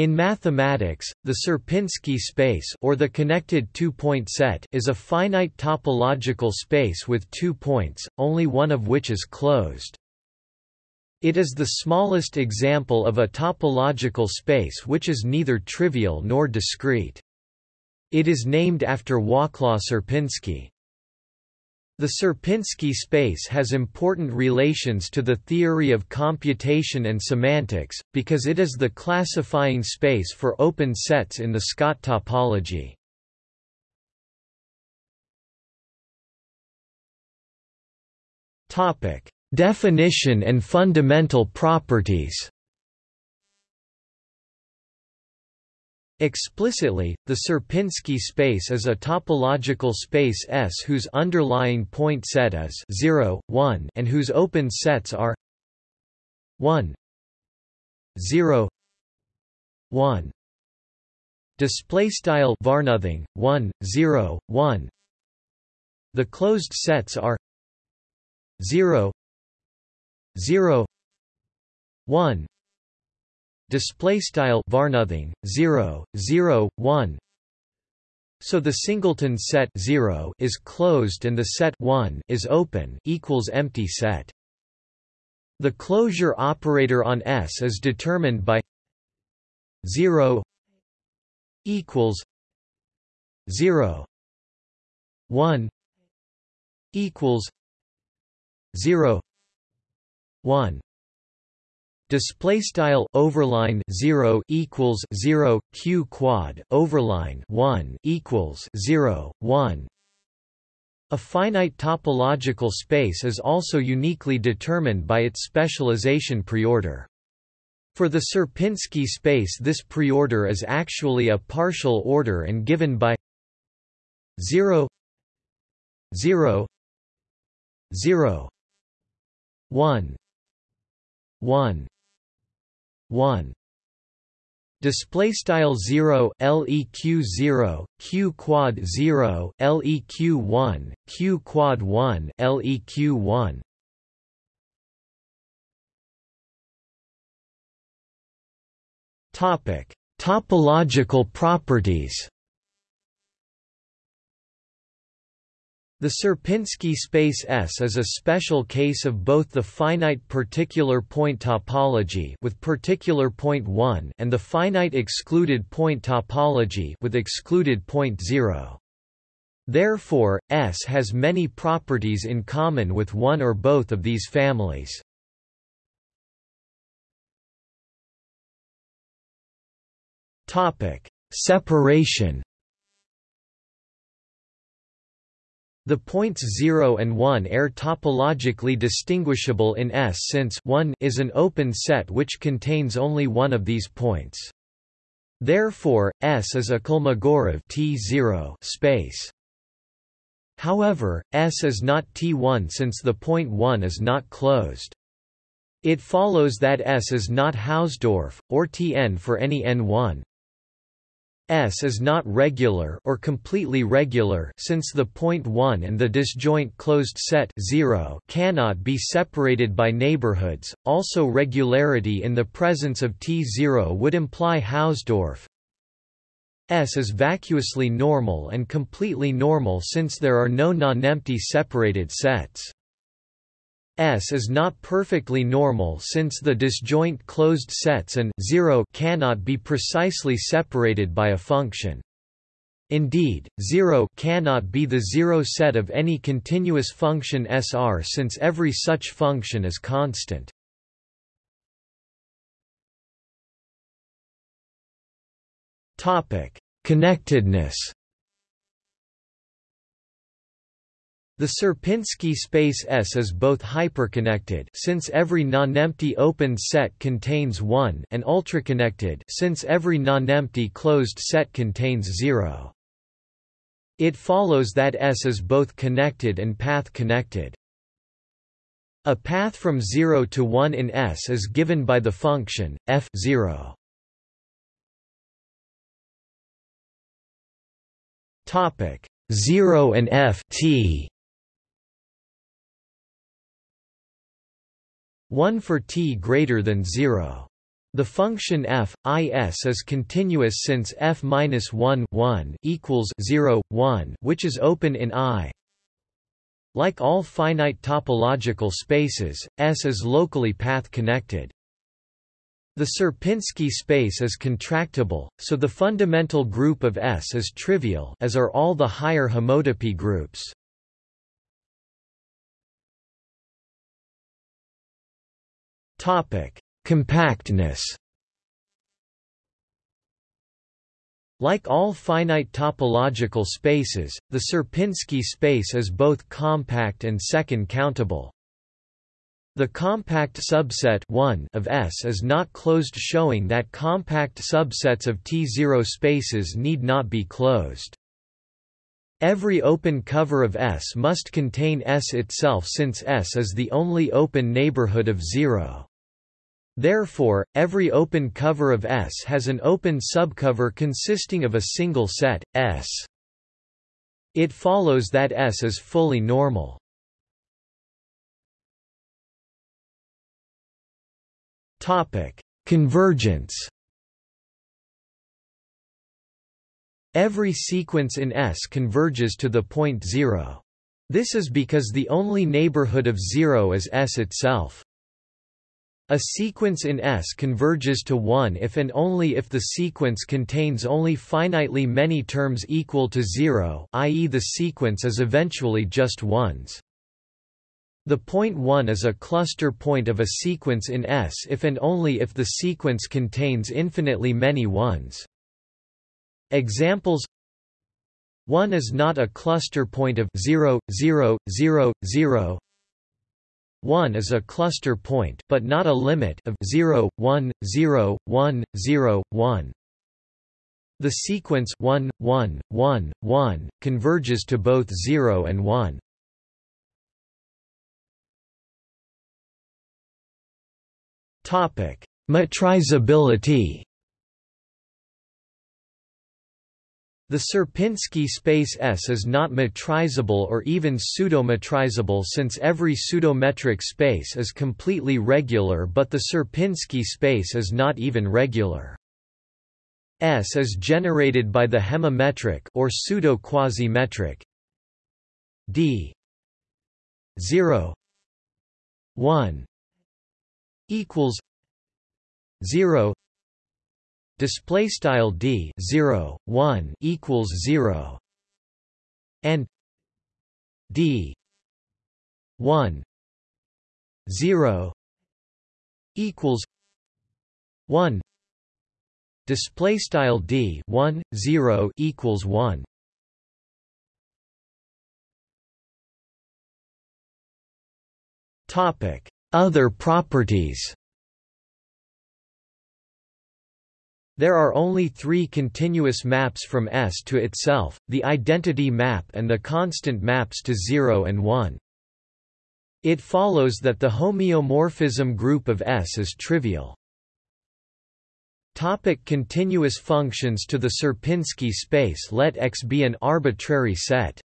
In mathematics, the Sierpinski space or the connected two-point set is a finite topological space with two points, only one of which is closed. It is the smallest example of a topological space which is neither trivial nor discrete. It is named after Wacław Sierpiński. The Sierpinski space has important relations to the theory of computation and semantics, because it is the classifying space for open sets in the Scott topology. Definition and fundamental properties Explicitly, the Sierpinski space is a topological space S whose underlying point set is 0, 1 and whose open sets are 1 0 1 display style varnothing 1 0 1 the closed sets are 0 0 1 display style varnothing 0 0 1 so the singleton set 0 is closed and the set 1 is open equals empty set. The closure operator on S is determined by 0 equals 0 1 equals 0 1 display style overline 0 equals 0 q quad overline 1 equals 0 1 a finite topological space is also uniquely determined by its specialization preorder. For the Sierpinski space this preorder is actually a partial order and given by 0 0 0 1 1 1 display style 0 leq 0 q quad 0 leq 1 q quad 1 leq 1 topic topological properties The Sierpinski space S is a special case of both the finite particular point topology with particular point 1 and the finite excluded point topology with excluded point 0. Therefore, S has many properties in common with one or both of these families. Topic: Separation The points 0 and 1 are topologically distinguishable in S since 1 is an open set which contains only one of these points. Therefore, S is a Kolmogorov T0 space. However, S is not T1 since the point 1 is not closed. It follows that S is not Hausdorff, or Tn for any n1. S is not regular or completely regular since the point 1 and the disjoint closed set 0 cannot be separated by neighborhoods. Also regularity in the presence of T0 would imply Hausdorff. S is vacuously normal and completely normal since there are no nonempty separated sets. S is not perfectly normal since the disjoint closed sets and 0 cannot be precisely separated by a function. Indeed, 0 cannot be the zero set of any continuous function SR since every such function is constant. Connectedness The Sierpinski space S is both hyperconnected since every nonempty open set contains 1 and ultraconnected since every nonempty closed set contains 0. It follows that S is both connected and path connected. A path from 0 to 1 in S is given by the function f0. Topic 0 and f t 1 for t greater than 0. The function f is is continuous since f minus 1 1 equals 0 1, which is open in I. Like all finite topological spaces, S is locally path-connected. The Sierpinski space is contractible, so the fundamental group of S is trivial as are all the higher homotopy groups. Topic: Compactness. Like all finite topological spaces, the Sierpinski space is both compact and second countable. The compact subset 1 of S is not closed showing that compact subsets of T0 spaces need not be closed. Every open cover of S must contain S itself since S is the only open neighborhood of zero. Therefore, every open cover of S has an open subcover consisting of a single set, S. It follows that S is fully normal. Topic: Convergence Every sequence in S converges to the point zero. This is because the only neighborhood of zero is S itself. A sequence in S converges to 1 if and only if the sequence contains only finitely many terms equal to 0 i.e. the sequence is eventually just ones. The point 1 is a cluster point of a sequence in S if and only if the sequence contains infinitely many ones. Examples 1 is not a cluster point of 0, 0, 0, 0 1 is a cluster point but not a limit of 0, 1, 0, 1, 0, 1. The sequence 1, 1, 1, 1 converges to both 0 and 1. Topic: Metrizability The Sierpinski space S is not metrizable or even pseudo-metrizable since every pseudometric space is completely regular but the Sierpinski space is not even regular. S is generated by the hemimetric or pseudo-quasi-metric d 0 1 equals 0 display style d 0 1 equals 0 and d 1 0 equals 1 display style d 1 0 equals 1 topic other properties There are only three continuous maps from S to itself, the identity map and the constant maps to 0 and 1. It follows that the homeomorphism group of S is trivial. Topic continuous functions To the Sierpinski space let X be an arbitrary set.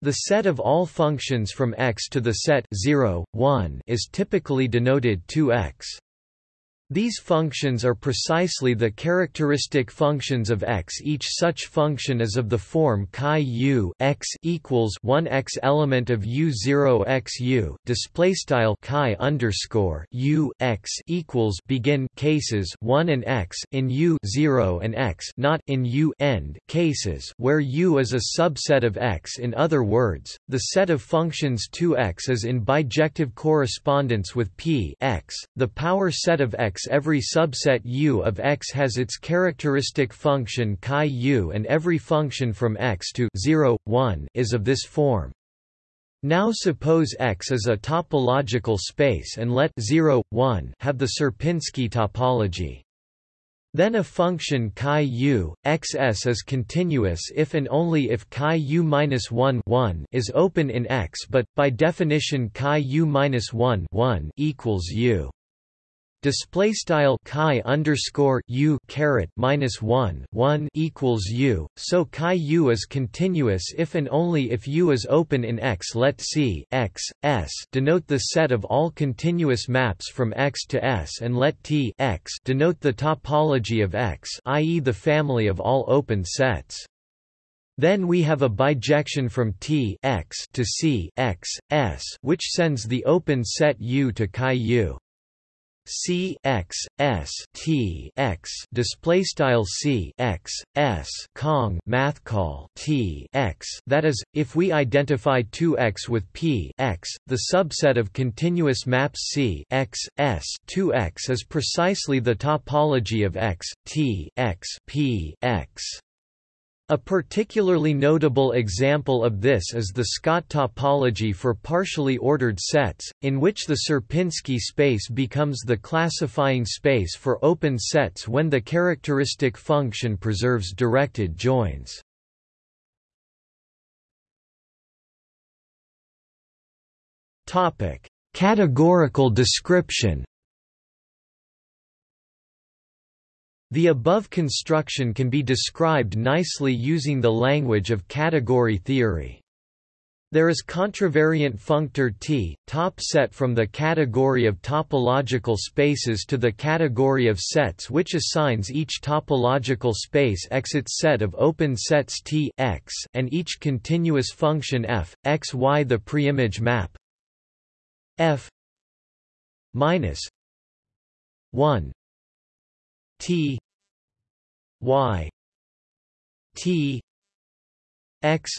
The set of all functions from X to the set 0, 1 is typically denoted 2x. These functions are precisely the characteristic functions of x. Each such function is of the form chi u x equals 1 x element of u 0 x u. Display style chi underscore u x equals begin cases 1 and x in u 0 and x not in u end cases where u is a subset of x. In other words, the set of functions 2x is in bijective correspondence with p x. The power set of x every subset U of X has its characteristic function chi U and every function from X to 0, 1 is of this form. Now suppose X is a topological space and let 0, 1 have the Sierpinski topology. Then a function chi u, xs is continuous if and only if chi u minus 1 1 is open in X but, by definition chi u minus 1 1 equals u. Display style chi underscore u caret minus one one equals u. So chi u is continuous if and only if u is open in X. Let C X S denote the set of all continuous maps from X to S, and let T X denote the topology of X, i.e., the family of all open sets. Then we have a bijection from T X to C X S, which sends the open set U to chi U. C x s t x display style C x s Kong math call T x. That is if we identify 2x with P x the subset of continuous maps C x s 2x is precisely the topology of x T x P x a particularly notable example of this is the Scott topology for partially ordered sets, in which the Sierpinski space becomes the classifying space for open sets when the characteristic function preserves directed joins. Categorical description The above construction can be described nicely using the language of category theory. There is contravariant functor T, top set from the category of topological spaces to the category of sets which assigns each topological space X its set of open sets T X and each continuous function f, x y the preimage map f minus 1 T Y T X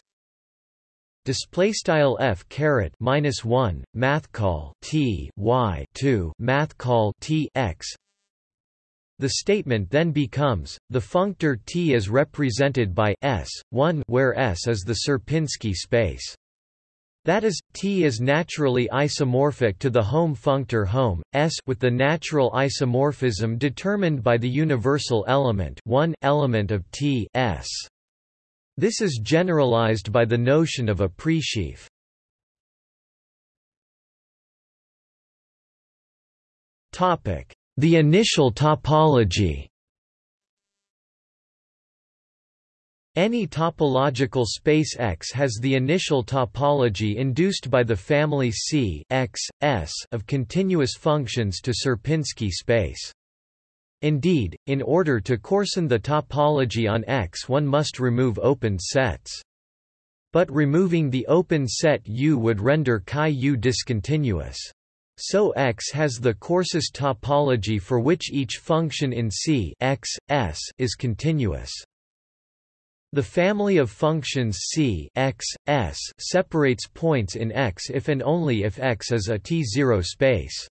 display style f caret minus 1 math call t y 2 math call t x. The statement then becomes the functor t is represented by s 1 where s is the Sierpinski space that is, T is naturally isomorphic to the hom functor Hom, S with the natural isomorphism determined by the universal element one element of T S. This is generalized by the notion of a presheaf. The initial topology Any topological space X has the initial topology induced by the family C X, S of continuous functions to Sierpinski space. Indeed, in order to coarsen the topology on X one must remove open sets. But removing the open set U would render chi U discontinuous. So X has the coarsest topology for which each function in C X, S is continuous. The family of functions C x, S separates points in X if and only if X is a T0 space.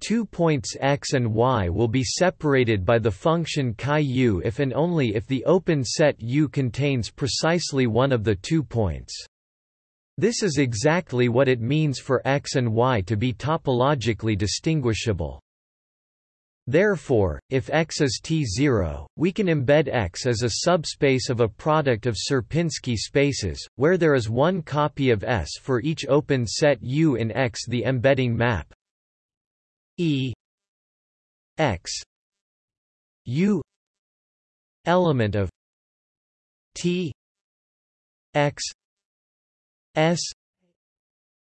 Two points x and y will be separated by the function chi u if and only if the open set U contains precisely one of the two points. This is exactly what it means for x and y to be topologically distinguishable. Therefore, if X is T0, we can embed X as a subspace of a product of Sierpinski spaces, where there is one copy of S for each open set U in X. The embedding map E X U element of T X S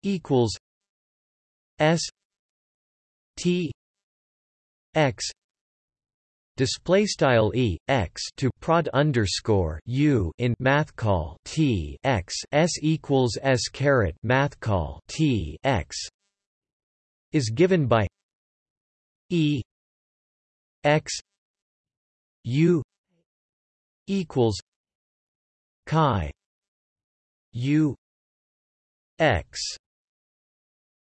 equals S T x display style e x to prod underscore u in math call t x s equals s caret math call t x is given by e x u equals chi u x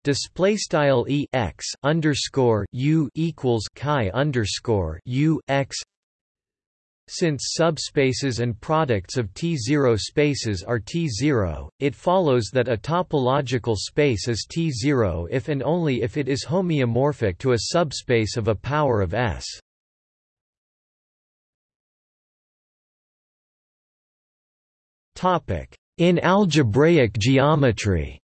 display style e x underscore u equals chi underscore u x since subspaces and products of T0 spaces are T0, it follows that a topological space is T0 if and only if it is homeomorphic to a subspace of a power of S. In algebraic geometry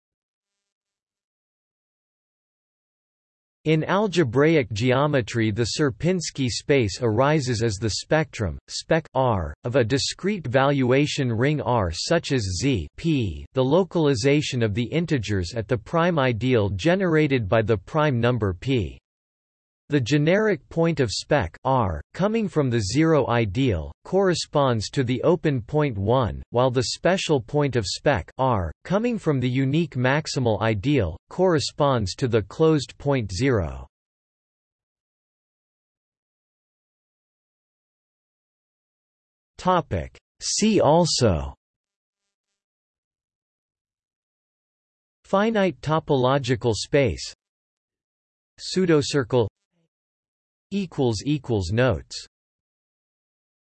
In algebraic geometry the Sierpinski space arises as the spectrum, spec R, of a discrete valuation ring R such as Z P, the localization of the integers at the prime ideal generated by the prime number P. The generic point of spec R, coming from the zero ideal, corresponds to the open point 1, while the special point of spec R, coming from the unique maximal ideal, corresponds to the closed point 0. Topic. See also Finite topological space Pseudocircle Notes